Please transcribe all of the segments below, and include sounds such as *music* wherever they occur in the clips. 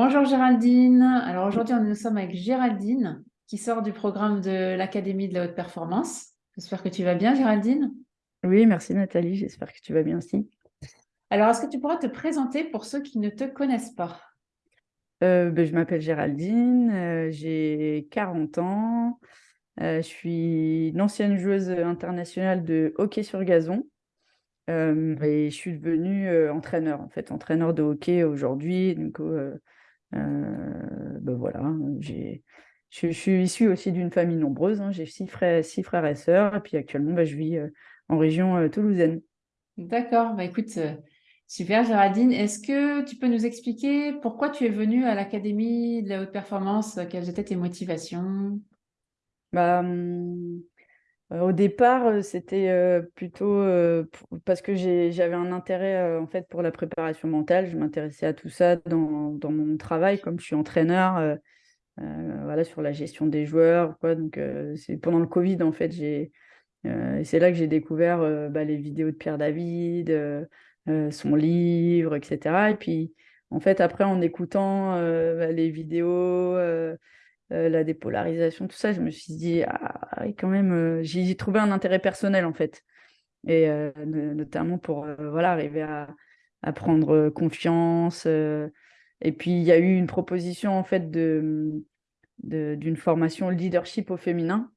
Bonjour Géraldine. Alors aujourd'hui, nous sommes avec Géraldine qui sort du programme de l'Académie de la haute performance. J'espère que tu vas bien Géraldine. Oui, merci Nathalie, j'espère que tu vas bien aussi. Alors, est-ce que tu pourras te présenter pour ceux qui ne te connaissent pas? Euh, ben, Je m'appelle Géraldine, euh, j'ai 40 ans, euh, je suis une ancienne joueuse internationale de hockey sur gazon et je suis devenue entraîneur, en fait, entraîneur de hockey aujourd'hui. Donc, ben voilà, j'ai... Je, suis issue aussi d'une famille nombreuse, hein. j'ai six frères, six frères et sœurs, et puis actuellement, ben, je vis en région toulousaine. D'accord, bah écoute, super Géraldine. Est-ce que tu peux nous expliquer pourquoi tu es venue à l'Académie de la haute performance? Quelles étaient tes motivations? Bah, hum, euh, au départ, euh, c'était euh, plutôt parce que j'avais un intérêt en fait pour la préparation mentale. Je m'intéressais à tout ça dans, mon travail, comme je suis entraîneur, voilà, sur la gestion des joueurs. Quoi. Donc, pendant le Covid, en fait, c'est là que j'ai découvert bah, les vidéos de Pierre David, son livre, etc. Et puis, en fait, après, en écoutant bah, les vidéos, euh, la dépolarisation, tout ça, je me suis dit, ah, quand même, euh, j'ai trouvé un intérêt personnel en fait. Et euh, notamment pour voilà, arriver à, prendre confiance. et puis, il y a eu une proposition en fait de, d'une formation leadership au féminin.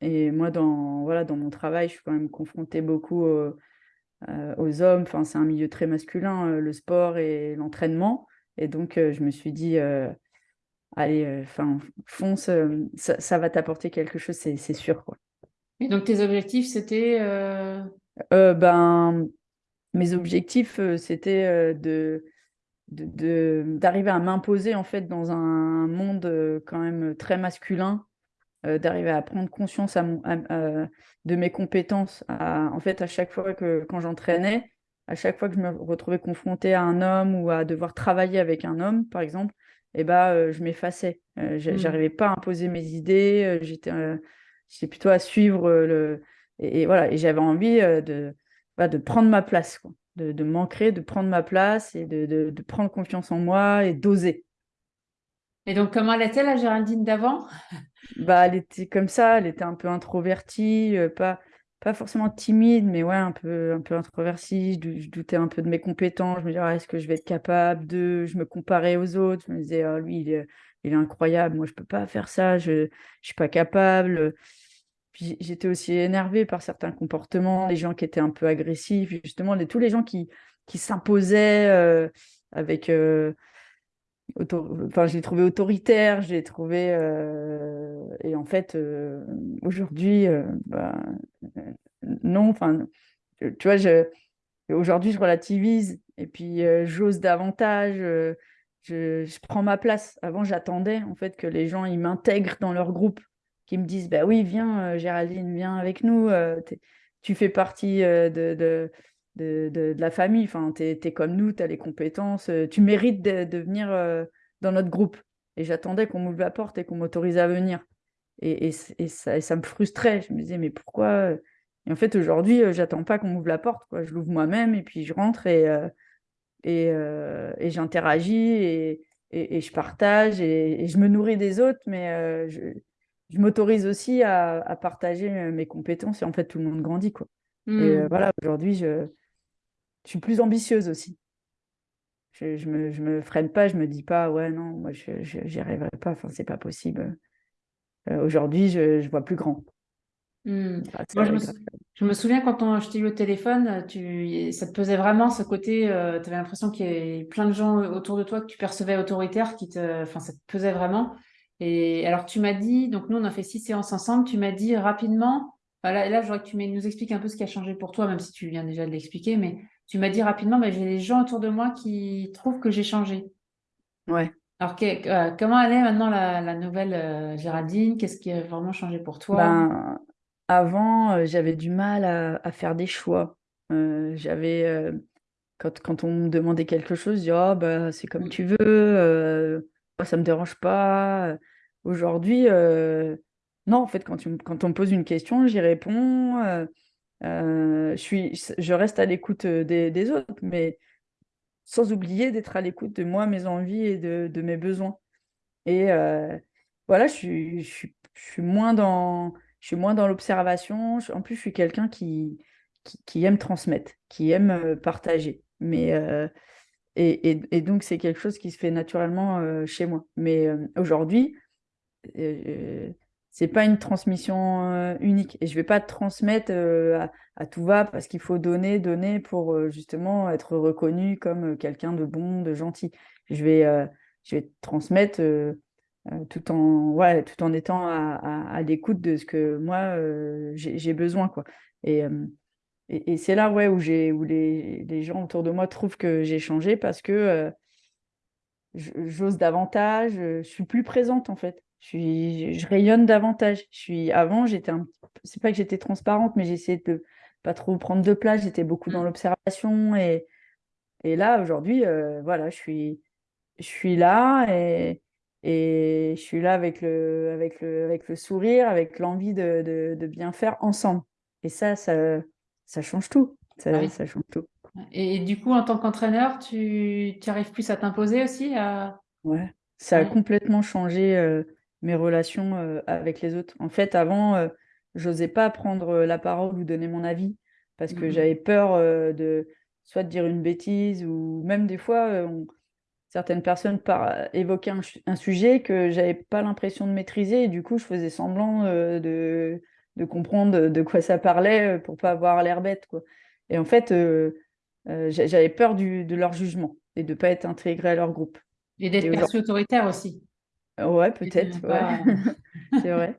Et moi, dans, voilà, dans mon travail, je suis quand même confrontée beaucoup aux hommes. Enfin, c'est un milieu très masculin, le sport et l'entraînement. Et donc, je me suis dit, allez, euh, enfin, fonce, euh, ça, va t'apporter quelque chose, c'est sûr. Quoi. Et donc, tes objectifs, c'était euh ben, Mes objectifs, c'était de d'arriver à m'imposer en fait dans un monde quand même très masculin, d'arriver à prendre conscience à de mes compétences. en fait, à chaque fois que quand j'entraînais, à chaque fois que je me retrouvais confrontée à un homme ou à devoir travailler avec un homme, par exemple, et bah, je m'effaçais. Mmh. J'arrivais pas à imposer mes idées. J'étais plutôt à suivre le. Et, voilà, et j'avais envie de, bah, de prendre ma place, quoi. De, de m'ancrer, de prendre ma place et de, de, prendre confiance en moi et d'oser. Et donc, comment elle était la Géraldine d'avant? Bah, Elle était comme ça, elle était un peu introvertie, pas, pas forcément timide, mais ouais, un peu, un peu introvertie. Je, doutais un peu de mes compétences. Je me disais, ah, est-ce que je vais être capable de. Je me comparais aux autres? Je me disais, oh, lui, il est, incroyable. Moi, je peux pas faire ça. Je ne suis pas capable. Puis j'étais aussi énervée par certains comportements, les gens qui étaient un peu agressifs, justement, les, tous les gens qui, qui s'imposaient euh, avec. Euh, enfin, je l'ai trouvé autoritaire, je l'ai trouvé. Euh, et en fait, euh, aujourd'hui, euh, bah, non. Enfin, tu vois, aujourd'hui, je relativise et puis j'ose davantage. Je... je, prends ma place. Avant, j'attendais en fait que les gens ils m'intègrent dans leur groupe, qu'ils me disent bah oui, viens, Géraldine, viens avec nous. tu fais partie de, de de, la famille. Enfin, tu es, comme nous, tu as les compétences, euh, tu mérites de, venir euh, dans notre groupe. Et j'attendais qu'on m'ouvre la porte et qu'on m'autorise à venir. Et, ça, me frustrait. Je me disais, mais pourquoi euh Et en fait, aujourd'hui, j'attends pas qu'on m'ouvre la porte. Quoi. Je l'ouvre moi-même et puis je rentre et, et, j'interagis et, je partage et, je me nourris des autres, mais je, m'autorise aussi à, partager mes compétences et en fait, tout le monde grandit. Quoi. Et mmh. voilà, aujourd'hui, je, je suis plus ambitieuse aussi. Je, je, me, je me freine pas, je me dis pas, ouais, non, moi, je n'y arriverai pas, enfin, c'est pas possible. Euh, aujourd'hui, je, je vois plus grand. Hmm. Moi, je, me, souviens quand on, je t'ai eu au téléphone, tu, ça te pesait vraiment ce côté, euh, tu avais l'impression qu'il y avait plein de gens autour de toi que tu percevais autoritaire, qui te, enfin, ça te pesait vraiment. Et alors, tu m'as dit, donc nous, on a fait six séances ensemble, tu m'as dit rapidement, là, là, je voudrais que tu nous expliques un peu ce qui a changé pour toi, même si tu viens déjà de l'expliquer, mais tu m'as dit rapidement, mais j'ai des gens autour de moi qui trouvent que j'ai changé. Ouais. Alors, euh, comment elle est maintenant la, nouvelle euh, Géraldine? Qu'est-ce qui a vraiment changé pour toi? Ben, Avant, euh, j'avais du mal à, faire des choix. j'avais, quand, quand, on me demandait quelque chose, je disais, oh, bah, c'est comme mm. tu veux, ça ne me dérange pas. Aujourd'hui, non, en fait, quand, tu, quand on me pose une question, j'y réponds. Je, suis, je reste à l'écoute des, des, autres, mais sans oublier d'être à l'écoute de moi, mes envies et de, mes besoins. Et voilà, je suis, moins dans, l'observation. En plus, je suis quelqu'un qui, aime transmettre, qui aime partager. Mais, et, donc, c'est quelque chose qui se fait naturellement chez moi. Mais aujourd'hui, c'est pas une transmission unique. Et je vais pas transmettre à, tout va parce qu'il faut donner, donner pour justement être reconnu comme quelqu'un de bon, de gentil. Je vais, je vais transmettre tout, en, ouais, tout en étant à, l'écoute de ce que moi j'ai besoin. Quoi. Et, et, c'est là ouais, où, où les, les, gens autour de moi trouvent que j'ai changé parce que j'ose davantage, je suis plus présente en fait je, suis, je rayonne davantage. Je suis, avant, j'étais un c'est pas que j'étais transparente, mais j'essayais de pas trop prendre de place. J'étais beaucoup dans mmh. l'observation et, et là aujourd'hui, euh, voilà, je suis, je suis là et, et je suis là avec le, avec le, avec le sourire, avec l'envie de, de, de, bien faire ensemble. Et ça, ça, ça change tout. Ça, ah ça change tout. Et, du coup, en tant qu'entraîneur, tu, tu arrives plus à t'imposer aussi à... Ouais, ça a complètement changé. Euh, mes relations euh, avec les autres. En fait, avant, je euh, j'osais pas prendre la parole ou donner mon avis parce que mmh j'avais peur euh, de soit de dire une bêtise ou même des fois, certaines personnes par... évoquaient un, sujet que j'avais pas l'impression de maîtriser et du coup, je faisais semblant de... de comprendre de quoi ça parlait pour pas avoir l'air bête. Quoi. Et en fait, j'avais peur du... de leur jugement et de pas être intégré à leur groupe. Et d'être perçu autoritaire aussi. Ouais, peut-être, *laughs* c'est vrai.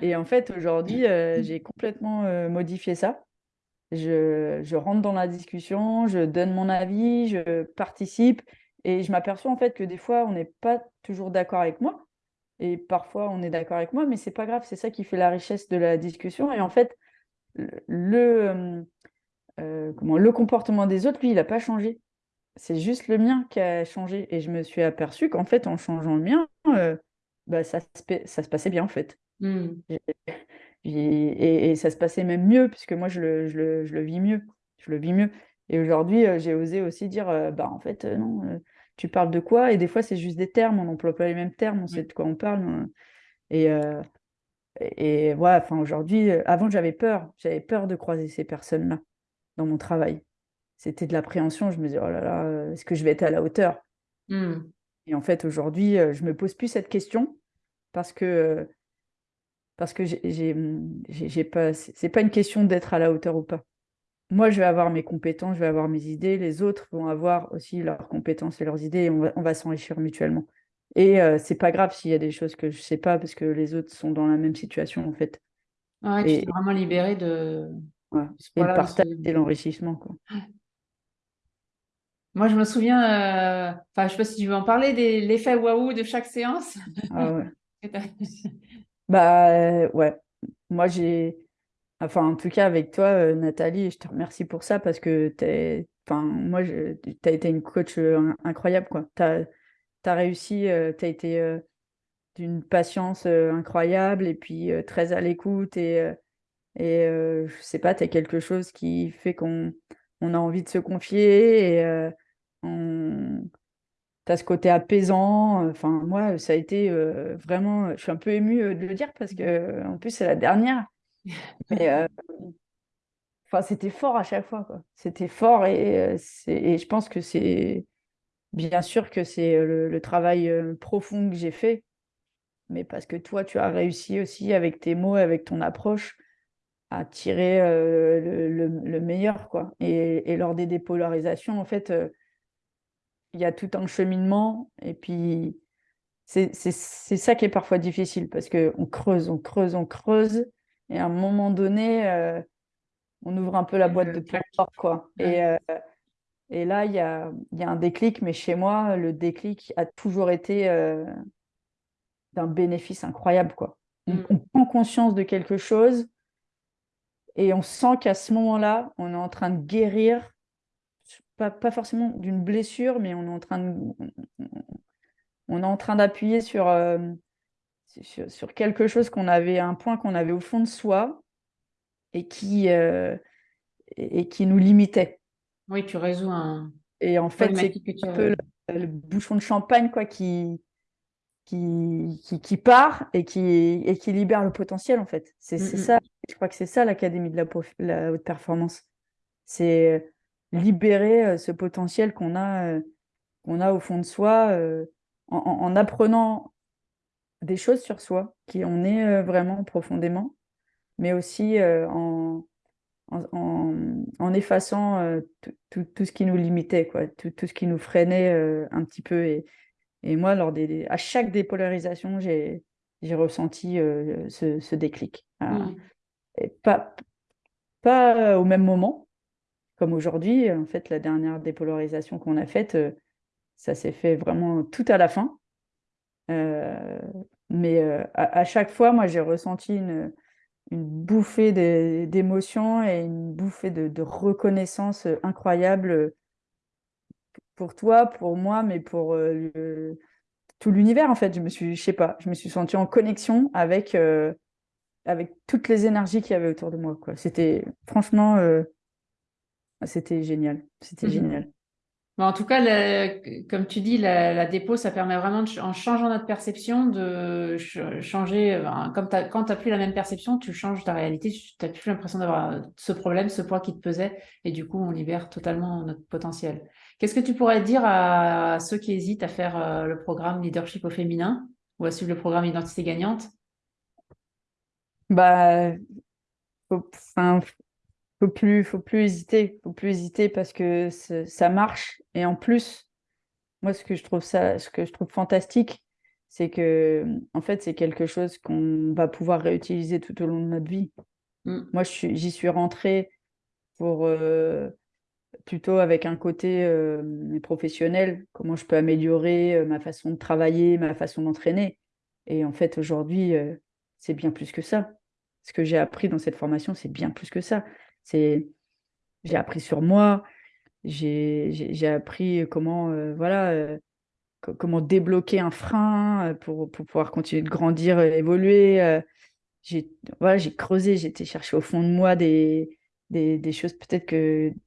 Et en fait, aujourd'hui, *laughs* euh, j'ai complètement euh, modifié ça. Je, je, rentre dans la discussion, je donne mon avis, je participe et je m'aperçois en fait que des fois, on n'est pas toujours d'accord avec moi et parfois on est d'accord avec moi, mais c'est pas grave, c'est ça qui fait la richesse de la discussion. Et en fait, le, euh, comment, le comportement des autres, lui, il n'a pas changé c'est juste le mien qui a changé. Et je me suis aperçue qu'en fait, en changeant le mien, euh, bah, ça, se, ça se passait bien, en fait. Mmh. Et, ça se passait même mieux, puisque moi, je le, je le, je le vis mieux. Je le vis mieux. Et aujourd'hui, euh, j'ai osé aussi dire, euh, bah, en fait, non, tu parles de quoi? Et des fois, c'est juste des termes, on n'emploie pas les mêmes termes, on sait de quoi on parle. Hein. Et, et voilà, enfin, aujourd'hui, avant, j'avais peur. J'avais peur de croiser ces personnes-là dans mon travail c'était de l'appréhension. Je me disais, oh là là, euh, est-ce que je vais être à la hauteur? Mmh. Et en fait, aujourd'hui, euh, je me pose plus cette question parce que euh, parce que j'ai mmh, pas, c'est pas une question d'être à la hauteur ou pas. Moi, je vais avoir mes compétences, je vais avoir mes idées. Les autres vont avoir aussi leurs compétences et leurs idées. Et on va, on va s'enrichir mutuellement. Et c'est pas grave s'il y a des choses que je sais pas parce que les autres sont dans la même situation en fait. Ouais, et, tu es vraiment libéré de. Et le partage et l'enrichissement. quoi. *laughs* Moi, je me souviens, euh, je sais pas si tu veux en parler, de l'effet waouh de chaque séance. Ah ouais. *laughs* bah euh, ouais. Moi, j'ai, enfin, en tout cas, avec toi, euh, Nathalie, je te remercie pour ça parce que t'es, enfin, moi, tu as été une coach incroyable, quoi. Tu as, réussi, tu as été d'une patience incroyable et puis très à l'écoute et, et je sais pas, tu as quelque chose qui fait qu'on on a envie de se confier et tu as ce côté apaisant. Enfin, moi, ça a été euh, vraiment. Je suis un peu émue euh, de le dire parce que, en plus, c'est la dernière. *laughs* Mais euh, enfin, c'était fort à chaque fois. C'était fort et, et, je pense que c'est. Bien sûr que c'est le, travail profond que j'ai fait, mais parce que toi, tu as réussi aussi avec tes mots, avec ton approche, à tirer le, meilleur. quoi. Et, et, lors des dépolarisations, en fait, il y a tout un cheminement. Et puis, c'est ça qui est parfois difficile parce qu'on creuse, on creuse, on creuse. Et à un moment donné, euh, on ouvre un peu la boîte de Pandore. Quoi. Et, euh, et là, il y a, y a, un déclic. Mais chez moi, le déclic a toujours été euh, d'un bénéfice incroyable. Quoi. On, mm. on, prend conscience de quelque chose et on sent qu'à ce moment-là, on est en train de guérir pas, pas forcément d'une blessure, mais on est en train de, on est en train d'appuyer sur, euh, sur, sur, quelque chose qu'on avait, un point qu'on avait au fond de soi et qui, euh, et, qui nous limitait. Oui, tu résous un, Et en fait, c'est un peu le, bouchon de champagne quoi, qui, qui, qui, part et qui, et qui libère le potentiel, en fait. C'est mm, mm. ça, je crois que c'est ça l'Académie de la, la, haute performance. C'est libérer euh, ce potentiel qu'on a, euh, qu'on a au fond de soi euh, en, apprenant des choses sur soi, qui on est vraiment profondément, mais aussi en, en, effaçant tout, ce qui nous limitait, quoi, tout, tout ce qui nous freinait un petit peu. Et, et moi, lors des, à chaque dépolarisation, j'ai ressenti ce, ce, déclic. Mmh. Et pas, pas au même moment, comme aujourd'hui. En fait, la dernière dépolarisation qu'on a faite, ça s'est fait vraiment tout à la fin. mais à, chaque fois, moi, j'ai ressenti une, bouffée d'émotions et une bouffée de, reconnaissance euh, incroyable euh, pour toi, pour moi, mais pour euh, tout l'univers en fait. Je me suis, je sais pas, je me suis sentie en connexion avec avec toutes les énergies qu'il y avait autour de moi. C'était franchement, c'était génial, c'était mmh génial en tout cas, comme tu dis, la, dépôt, ça permet vraiment, en changeant notre perception, de changer. comme quand tu n'as plus la même perception, tu changes ta réalité. Tu n'as plus l'impression d'avoir ce problème, ce poids qui te pesait. Et du coup, on libère totalement notre potentiel. Qu'est-ce que tu pourrais dire à, ceux qui hésitent à faire euh, le programme Leadership au féminin ou à suivre le programme Identité gagnante? Bah, enfin, faut plus, faut plus hésiter, faut plus hésiter parce que ça marche. Et en plus, moi, ce que je trouve ça, ce que je trouve fantastique, c'est que, en fait, c'est quelque chose qu'on va pouvoir réutiliser tout au long de notre vie. Mmh. Moi, j'y suis, rentrée pour euh, plutôt avec un côté euh, professionnel, comment je peux améliorer euh, ma façon de travailler, ma façon d'entraîner. Et en fait, aujourd'hui, c'est bien plus que ça. Ce que j'ai appris dans cette formation, c'est bien plus que ça. C'est, j'ai appris sur moi, j'ai appris comment, euh, voilà, euh, comment débloquer un frein euh, pour, pour, pouvoir continuer de grandir, évoluer. j'ai voilà, creusé, j'ai été chercher au fond de moi des, des, des choses peut-être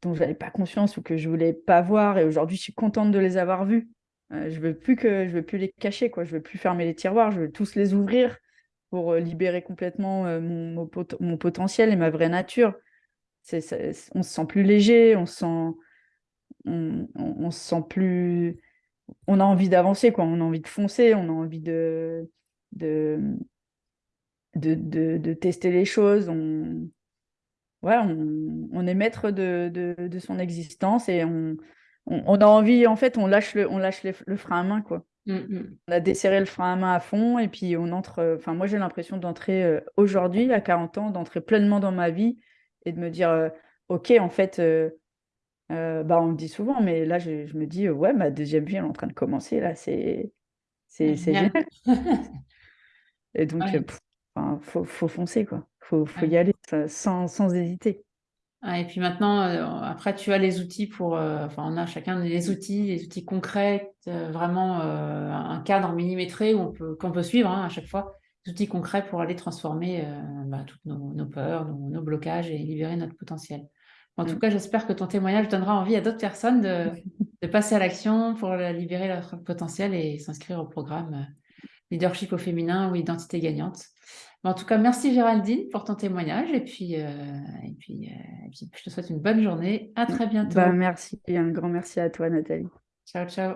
dont je n'avais pas conscience ou que je voulais pas voir. Et aujourd'hui, je suis contente de les avoir vues. je veux plus que je veux plus les cacher, quoi. Je veux plus fermer les tiroirs, je veux tous les ouvrir pour libérer complètement mon, mon, potentiel et ma vraie nature on se sent plus léger, on se sent, on, se sent plus, on a envie d'avancer, quoi. On a envie de foncer, on a envie de, de, de, tester les choses. On, ouais, on, est maître de, son existence et on, on, a envie, en fait, on lâche le, on lâche le frein à main, quoi. Mmh, mmh. On a desserré le frein à main à fond et puis on entre. Enfin, moi, j'ai l'impression d'entrer euh, aujourd'hui, à 40 ans, d'entrer pleinement dans ma vie et de me dire, euh, OK, en fait, euh, euh, bah, on le dit souvent, mais là, je, me dis, ouais, ma deuxième vie, elle est en train de commencer, là, c'est génial. et *laughs* donc, faut, faut, foncer, quoi. faut, faut y aller sans, sans hésiter. et puis maintenant, après, tu as les outils pour. enfin, on a chacun des outils, des outils concrets, vraiment un cadre millimétré qu'on peut, peut suivre hein, à chaque fois outils concrets pour aller transformer euh, bah, toutes nos, peurs, nos, blocages et libérer notre potentiel. En tout mm. cas, j'espère que ton témoignage donnera envie à d'autres personnes de, passer à l'action pour libérer leur potentiel et s'inscrire au programme euh, Leadership au féminin ou Identité gagnante. en tout cas, merci Géraldine pour ton témoignage et puis, euh, et puis, je te souhaite une bonne journée. À très bientôt. Bah, merci et un grand merci à toi Nathalie. Ciao, ciao.